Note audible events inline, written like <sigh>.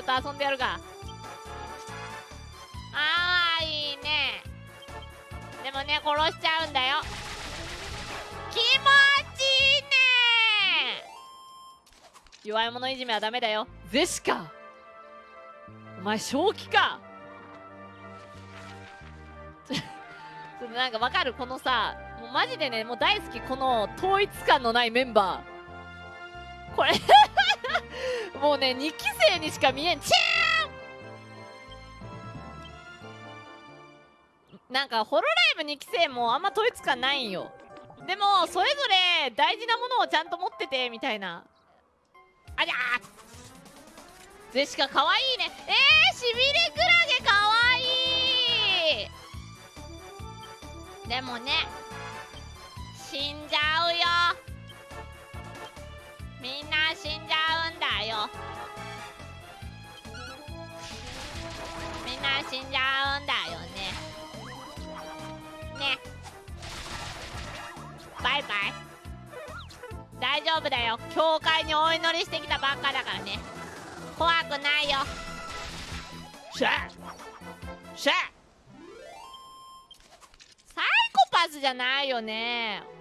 ょっと遊んでやるか。あーいいね。でもね殺しちゃうんだよ。気持ちいいね。弱い者いじめはダメだよ。ゼシカ。お前正気か。ちょっとなんかわかる？このさもうマジでねもう大好きこの統一感のないメンバー。これ <laughs> もうね2期生にしか見えん。チーン。なんかホロライブ2期生もあんま統一感ないんよ。でもそれぞれ大事なものをちゃんと持っててみたいな。ありゃー。ゼシカかわいいね。えー、しびれクラゲかわいい。でもね死んじゃうよ。みんなみんな死んじゃうんだよね。ね。バイバイ。大丈夫だよ。教会にお祈りしてきたばっかだからね。怖くないよ。シャシャサイコパスじゃないよね。